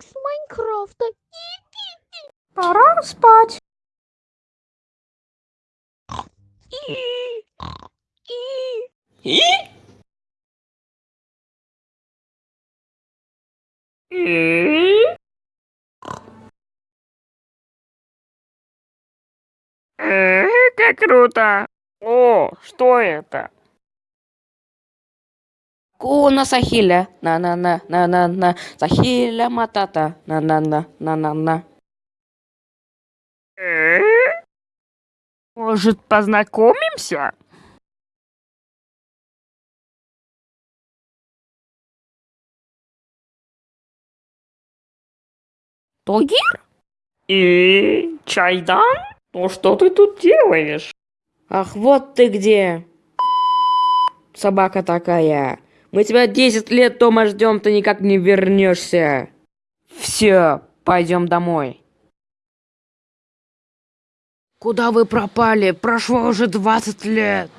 с Майнкрафта. Пора спать. И? И? Э, как круто! О, что это? Куна Сахиля. На-на-на, на-на-на. Сахиля Матата. На-на-на, на-на-на. Э? Может, познакомимся? Тогир? И Чайдан? Ну что ты тут делаешь? Ах, вот ты где. Собака такая. Мы тебя 10 лет дома ждем, ты никак не вернешься. Все, пойдем домой. Куда вы пропали? Прошло уже 20 лет.